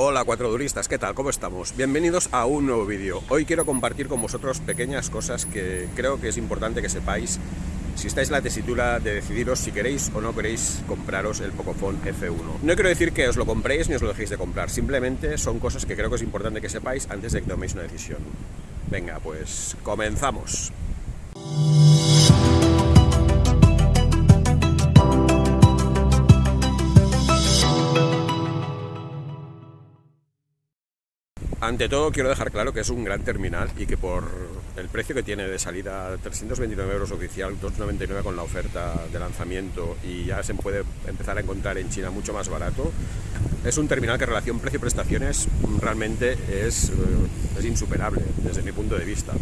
Hola cuatro duristas, ¿qué tal? ¿Cómo estamos? Bienvenidos a un nuevo vídeo. Hoy quiero compartir con vosotros pequeñas cosas que creo que es importante que sepáis si estáis en la tesitura de decidiros si queréis o no queréis compraros el Pocophone F1. No quiero decir que os lo compréis ni os lo dejéis de comprar, simplemente son cosas que creo que es importante que sepáis antes de que toméis una decisión. Venga, pues comenzamos. Ante todo quiero dejar claro que es un gran terminal y que por el precio que tiene de salida, 329 euros oficial, 299 con la oferta de lanzamiento y ya se puede empezar a encontrar en China mucho más barato, es un terminal que en relación precio-prestaciones realmente es, eh, es insuperable desde mi punto de vista.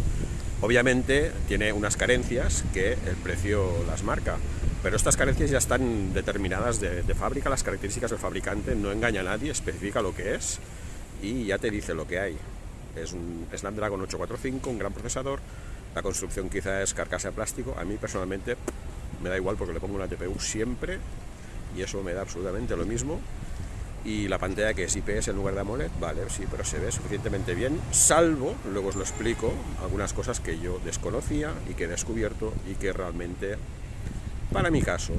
Obviamente tiene unas carencias que el precio las marca, pero estas carencias ya están determinadas de, de fábrica, las características del fabricante, no engaña a nadie, especifica lo que es y ya te dice lo que hay. Es un Snapdragon 845, un gran procesador, la construcción quizá es carcasa de plástico, a mí personalmente me da igual porque le pongo una TPU siempre y eso me da absolutamente lo mismo. Y la pantalla que es IPS en lugar de AMOLED, vale, sí, pero se ve suficientemente bien, salvo, luego os lo explico, algunas cosas que yo desconocía y que he descubierto y que realmente, para mi caso,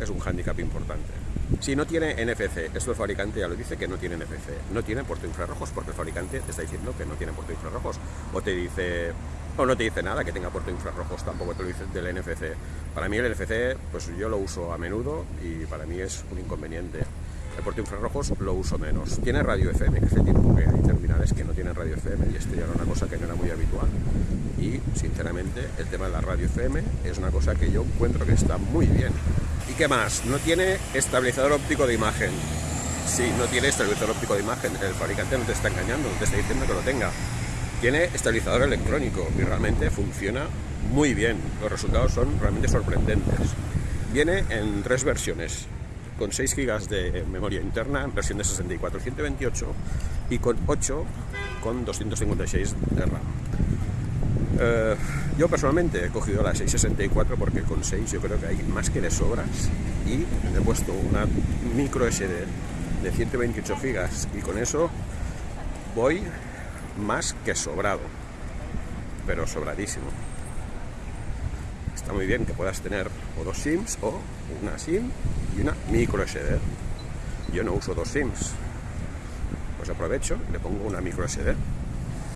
es un hándicap importante. Si no tiene NFC, esto el fabricante ya lo dice que no tiene NFC, no tiene puerto infrarrojos porque el fabricante te está diciendo que no tiene puerto infrarrojos, o te dice, o no te dice nada que tenga puerto infrarrojos, tampoco te lo dice del NFC. Para mí el NFC, pues yo lo uso a menudo y para mí es un inconveniente. El puerto infrarrojos lo uso menos. Tiene radio FM, que hace tiempo que hay terminales que no tienen radio FM y esto ya era una cosa que no era muy habitual. Y sinceramente el tema de la radio FM es una cosa que yo encuentro que está muy bien ¿Y qué más? No tiene estabilizador óptico de imagen. Sí, no tiene estabilizador óptico de imagen. El fabricante no te está engañando, no te está diciendo que lo tenga. Tiene estabilizador electrónico y realmente funciona muy bien. Los resultados son realmente sorprendentes. Viene en tres versiones, con 6 GB de memoria interna en versión de 64 128 y con 8 con 256 de RAM. Eh, yo personalmente he cogido la 664 porque con 6 yo creo que hay más que de sobras y he puesto una micro SD de 128 GB y con eso voy más que sobrado, pero sobradísimo. Está muy bien que puedas tener o dos SIMs o una SIM y una micro SD. Yo no uso dos SIMs, pues aprovecho y le pongo una micro SD.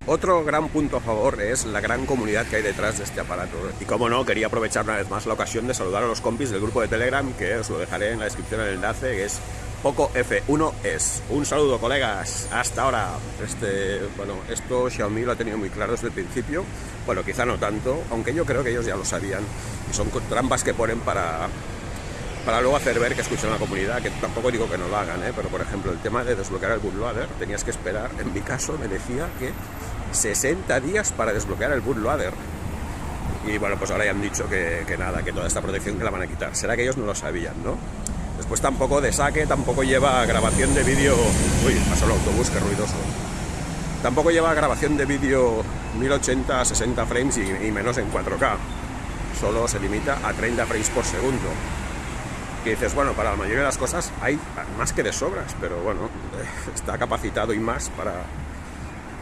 Otro gran punto a favor es la gran comunidad que hay detrás de este aparato. Y como no, quería aprovechar una vez más la ocasión de saludar a los compis del grupo de Telegram, que os lo dejaré en la descripción el enlace, que es Poco F1S. Un saludo, colegas. Hasta ahora. Este, bueno, esto Xiaomi lo ha tenido muy claro desde el principio. Bueno, quizá no tanto, aunque yo creo que ellos ya lo sabían. Y son trampas que ponen para para luego hacer ver que escuchan la comunidad, que tampoco digo que no lo hagan, ¿eh? pero por ejemplo el tema de desbloquear el bootloader, tenías que esperar, en mi caso me decía que 60 días para desbloquear el bootloader. Y bueno, pues ahora ya han dicho que, nada, que toda esta protección que la van a quitar. Será que ellos no lo sabían, ¿no? Después tampoco de saque, tampoco lleva grabación de vídeo... Uy, pasó el autobús, qué ruidoso. Tampoco lleva grabación de vídeo 1080 a 60 frames y, menos en 4K. Solo se limita a 30 frames por segundo que dices, bueno, para la mayoría de las cosas hay más que de sobras, pero bueno, está capacitado y más para,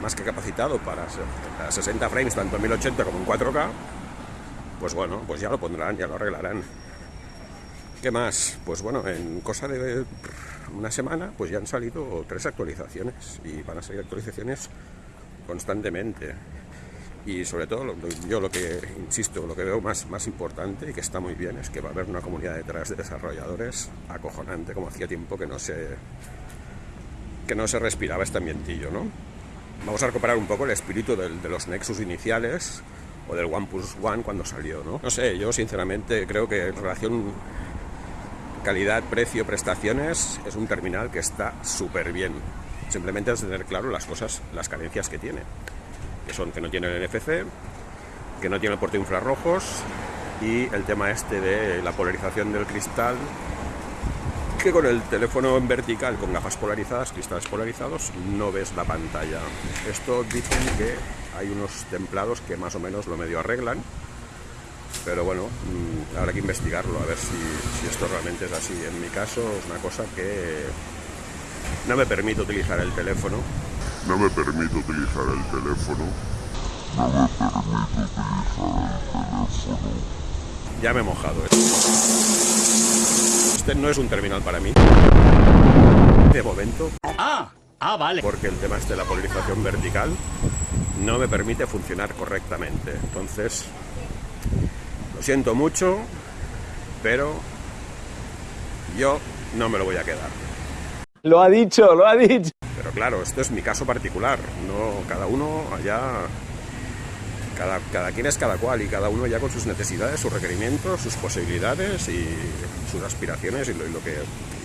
más que capacitado para 60 frames, tanto en 1080 como en 4K, pues bueno, pues ya lo pondrán, ya lo arreglarán. ¿Qué más? Pues bueno, en cosa de una semana, pues ya han salido tres actualizaciones y van a salir actualizaciones constantemente. Y sobre todo, yo lo que insisto, lo que veo más, más importante y que está muy bien es que va a haber una comunidad detrás de desarrolladores acojonante, como hacía tiempo que no se, que no se respiraba este ambientillo, ¿no? Vamos a recuperar un poco el espíritu de los Nexus iniciales o del OnePlus One cuando salió, ¿no? No sé, yo sinceramente creo que en relación calidad, precio, prestaciones es un terminal que está súper bien. Simplemente es tener claro las cosas, las carencias que tiene, que son que no tiene el NFC, que no tiene el puerto infrarrojos y el tema este de la polarización del cristal que con el teléfono en vertical con gafas polarizadas, cristales polarizados, no ves la pantalla. Esto dicen que hay unos templados que más o menos lo medio arreglan, pero bueno, mm, habrá que investigarlo, a ver si, esto realmente es así. En mi caso es una cosa que, no me permite utilizar el teléfono. No me permite utilizar el teléfono. No me permite utilizar el teléfono. Ya me he mojado. ¿eh? Este no es un terminal para mí. De momento. Ah, ah, vale. Porque el tema este de la polarización vertical no me permite funcionar correctamente. Entonces, lo siento mucho, pero yo no me lo voy a quedar. Lo ha dicho, lo ha dicho. Pero claro, esto es mi caso particular. No, cada uno allá, cada, cada quien es cada cual y cada uno ya con sus necesidades, sus requerimientos, sus posibilidades y sus aspiraciones y lo, y lo que,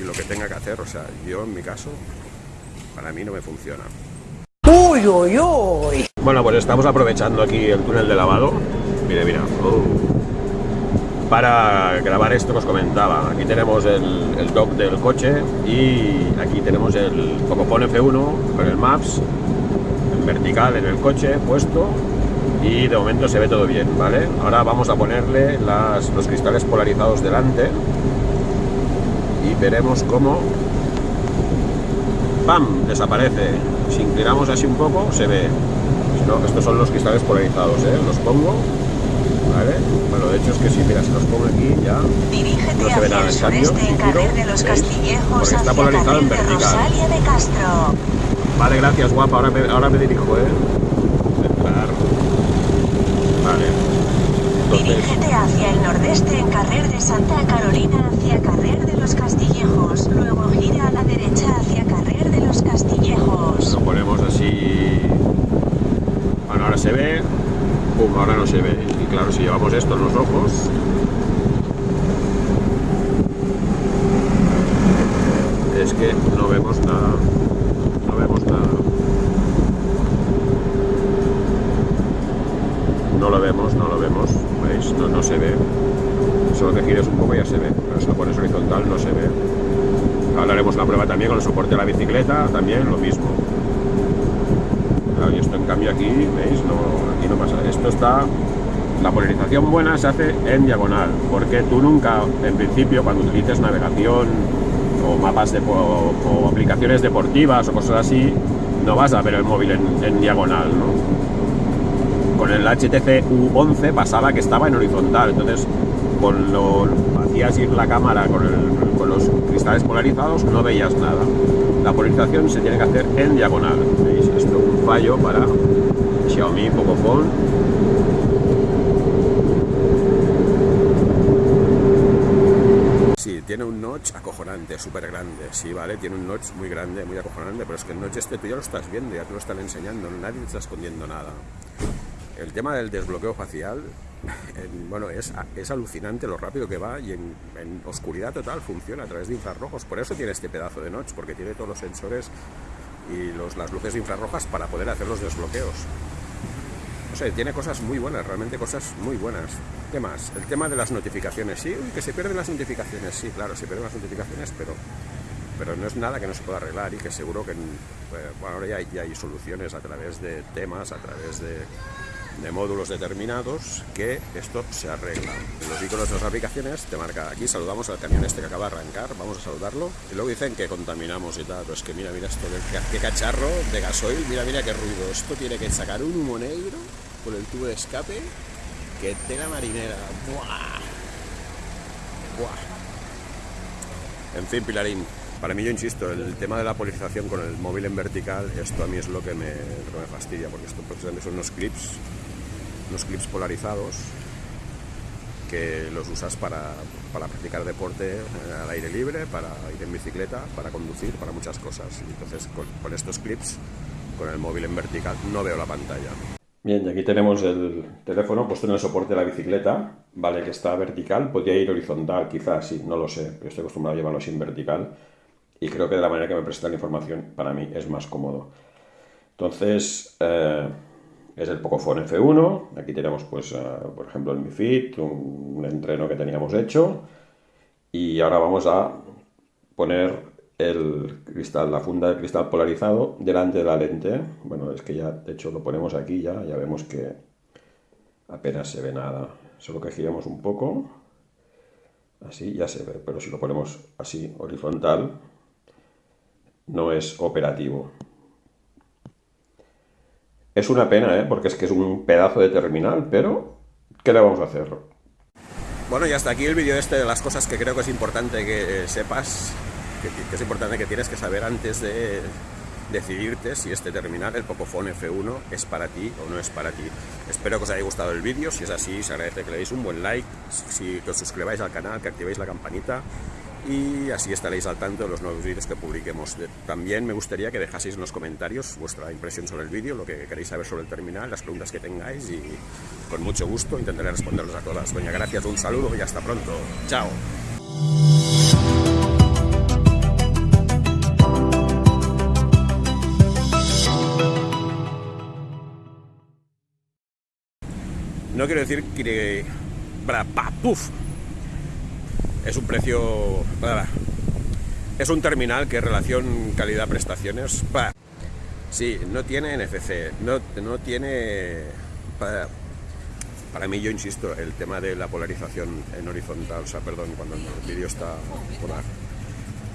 y lo que tenga que hacer. O sea, yo en mi caso, para mí no me funciona. Uy, uy, uy. Bueno, pues estamos aprovechando aquí el túnel de lavado. Mira, mira. Oh. Para grabar esto que os comentaba. Aquí tenemos el, el dock del coche y aquí tenemos el Pocophone F1 con el Maps en vertical en el coche puesto y de momento se ve todo bien, ¿vale? Ahora vamos a ponerle las, los cristales polarizados delante y veremos cómo ¡pam! desaparece. Si inclinamos así un poco se ve. No, estos son los cristales polarizados, ¿eh? Los pongo, ¿vale? Bueno, de hecho es que si, mira, si los pongo aquí ya Dirígete no se ve nada el cambio. en giro, de los Porque está polarizado en de vertical. Rosalia de Castro. Vale, gracias, guapa. Ahora me, ahora me dirijo, ¿eh? Entrar. Vale. Entonces, Dirígete hacia el nordeste en carrer de Santa Carolina hacia carrer de los Castillejos. Luego gira a la derecha hacia carrer de los Castillejos. lo ponemos así. Bueno, ahora se ve. Pum, ahora no se ve. Y claro, si llevamos esto en los ojos. Es que no vemos nada. No vemos nada. No lo vemos, no lo vemos. ¿Veis? No, no se ve. Solo que gires un poco ya se ve. Pero si lo pones horizontal no se ve. Ahora haremos la prueba también con el soporte de la bicicleta, también lo mismo. Claro, y esto en cambio aquí, ¿veis? No, aquí no pasa. Esto está... La polarización buena se hace en diagonal, porque tú nunca, en principio, cuando utilices navegación o mapas de, o, o aplicaciones deportivas o cosas así, no vas a ver el móvil en, en diagonal, ¿no? Con el HTC U11 pasaba que estaba en horizontal, entonces con lo hacías ir la cámara con, el- los cristales polarizados no veías nada. La polarización se tiene que hacer en diagonal. Esto es un fallo para Xiaomi Pocophone. Sí, tiene un notch acojonante, súper grande, sí, ¿vale? Tiene un notch muy grande, muy acojonante, pero es que el notch este tú ya lo estás viendo, ya te lo están enseñando, nadie está escondiendo nada. El tema del desbloqueo facial, en- bueno, es, es alucinante lo rápido que va y en, oscuridad total funciona a través de infrarrojos. Por eso tiene este pedazo de notch, porque tiene todos los sensores y los, las luces infrarrojas para poder hacer los desbloqueos. No sé, tiene cosas muy buenas, realmente cosas muy buenas. ¿Qué más? El tema de las notificaciones, sí, que se pierden las notificaciones, sí, claro, se pierden las notificaciones, pero, pero no es nada que no se pueda arreglar y que seguro que, eh, ahora ya hay soluciones a través de temas, a través de, de módulos determinados que esto se arregla. Los iconos de las aplicaciones te marca aquí, saludamos al camión este que acaba de arrancar, vamos a saludarlo. Y luego dicen que contaminamos y tal, pero es que mira, mira esto, qué, qué cacharro de gasoil, mira, mira qué ruido. Esto tiene que sacar un humo negro por el tubo de escape, que tela marinera. ¡Buah! ¡Buah! En fin, Pilarín, para mí yo insisto, el tema de la polarización con el móvil en vertical, esto a mí es lo que me, lo que me fastidia, porque esto precisamente son unos clips, unos clips polarizados que los usas para, para practicar deporte eh, al aire libre, para ir en bicicleta, para conducir, para muchas cosas. Entonces con, con estos clips, con el móvil en vertical, no veo la pantalla. Bien, y aquí tenemos el teléfono puesto en el soporte de la bicicleta, vale, que está vertical, podría ir horizontal, quizás, sí, no lo sé, pero estoy acostumbrado a llevarlo sin vertical y creo que de la manera que me presentan la información para mí es más cómodo. Entonces, eh, es el Pocophone F1, aquí tenemos pues, eh, por ejemplo, el Mi Fit, un, un entreno que teníamos hecho y ahora vamos a poner el cristal, la funda de cristal polarizado delante de la lente. Bueno, es que ya, de hecho, lo ponemos aquí ya, ya vemos que apenas se ve nada. Solo que giremos un poco, así ya se ve, pero si lo ponemos así horizontal, no es operativo. Es una pena, ¿eh? porque es que es un pedazo de terminal, pero ¿qué le vamos a hacer? Bueno, y hasta aquí el vídeo este de las cosas que creo que es importante que sepas, que, es importante que tienes que saber antes de decidirte si este terminal, el Pocophone F1, es para ti o no es para ti. Espero que os haya gustado el vídeo, si es así, se agradece que le deis un buen like, si, os suscribáis al canal, que activéis la campanita y así estaréis al tanto de los nuevos vídeos que publiquemos. También me gustaría que dejaseis en los comentarios vuestra impresión sobre el vídeo, lo que queréis saber sobre el terminal, las preguntas que tengáis y con mucho gusto intentaré responderlos a todas. Doña, gracias, un saludo y hasta pronto. Chao. No quiero decir que... ¡Puf! Es un precio... Es un terminal que relación calidad-prestaciones... Sí, no tiene NFC, no, no tiene... Para mí, yo insisto, el tema de la polarización en horizontal, o sea, perdón, cuando el vídeo está...